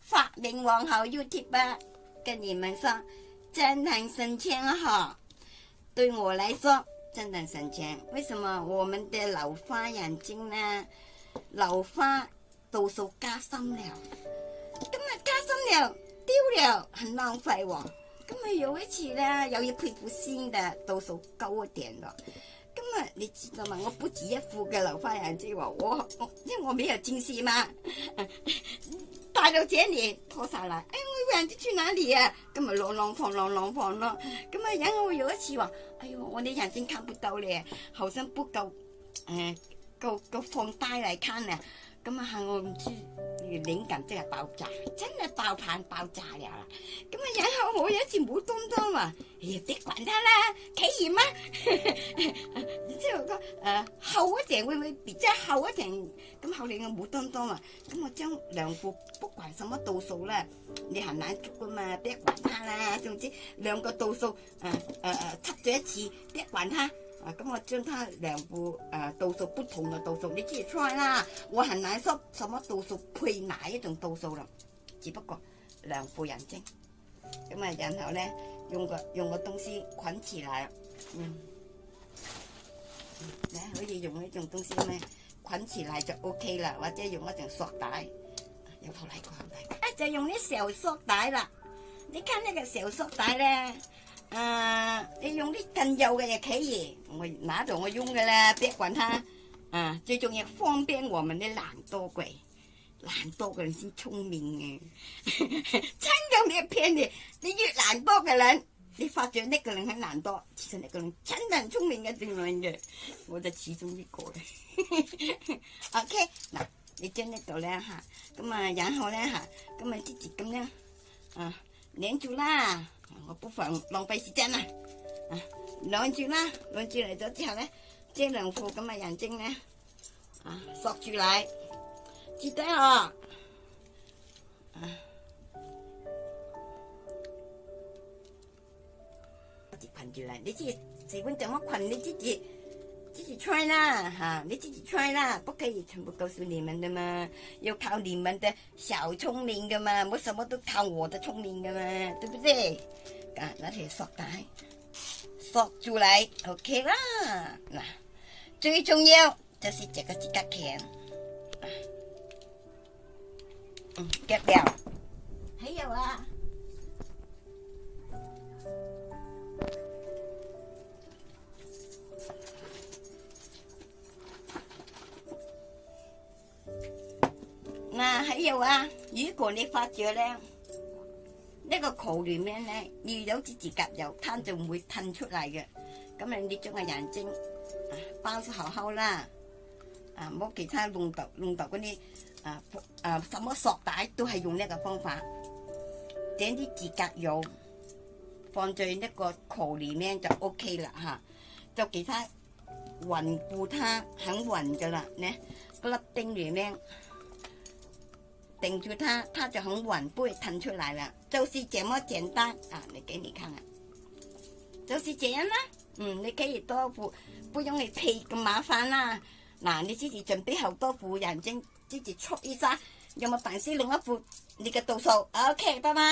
发明王后 YouTube 跟你们说，真能省钱哈！对我来说真能省钱。为什么我们的老花眼睛呢？老花度数加深了，今日加深了，丢了很浪费哦。今日又一次呢，有一副新的度数高一点的。今日你知道吗？我不止一副嘅老花眼睛喎，我我因为我没有近视嘛。带到这里拖晒啦，哎，我唔知去哪里啊，咁咪浪浪放浪浪放咯，咁啊，然后我有一次话，哎呦，我啲眼睛看不到咧，好像不够，诶，够够放大嚟看啊。咁啊，我唔知，越拧紧即系爆炸，真系爆棚爆炸啦！咁啊，然后我有一次冇当刀啊，哎呀，别管他啦，体验啦，然之后个诶后一层会唔会比即后一层咁后嚟嘅冇当刀啊？咁我将两副，不管什么道数啦，你行难捉噶嘛，别管他啦，总之两个道数，诶诶诶，出咗一次，别管他。啊，咁我将他两部诶度数不同的度数，你自己 t 啦。我很难说什么度数配哪一种度数啦，只不过两副眼睛。咁啊，然后咧用个用个东西，捆起奶，嗯，可以用呢种东西咩？捆起奶就 OK 啦，或者用一种塑带，有头嚟个好大，啊就用呢小塑带啦。你看呢个小塑带咧。啊！你用啲更幼嘅嘢企嘢，我拿咗我用嘅啦，别管他。啊，最重要方便我们的懒多鬼，懒多嘅人先聪明嘅，真 咁你偏啲，你越懒多嘅人，你发奖呢个人很懒多，其实呢个人真系聪明嘅论嘅，我就其中一个嘅。OK，嗱，你将呢度咧吓，咁啊，然后咧吓，咁啊，直接咁样，啊。nén chú la một bộ phận lòng bay xí chân à, à nói chú la nói chú này cho chả đấy trên đường phù cái mày dàn chân nè sọc à, chú lại chị té à chị phần chú lại đấy chị chị vẫn chẳng mắc phần đấy chứ chị 自己 t 啦，哈，你自己 t 啦，不可以全部告诉你们的嘛，要靠你们的小聪明的嘛，冇什么都靠我的聪明的嘛，对不对？啊，拿起来，白，大，出住嚟，OK 啦。嗱，最重要就是这个指甲钳，嗯，掉掉，还有啊。啊，喺又啊，如果你发胀咧，呢个壳里面咧，如果有啲指甲油，它就唔会褪出嚟嘅。咁你你将个眼睛啊包住好好啦，啊，冇其他弄到弄到嗰啲，啊啊，什么索带都系用呢个方法，整啲指甲油放在呢个壳里面就 OK 啦吓，就其他稳固它很稳噶啦，嗱，粒钉里面。顶住它，它就很稳，不会腾出来了。就是这么简单啊！你给你看看，就是这样啦。嗯，你可以多副，不用你配咁麻烦啦。嗱，你自己准备好多副人证，之前出去揸，又冇烦死另一副你嘅度数 OK，拜拜。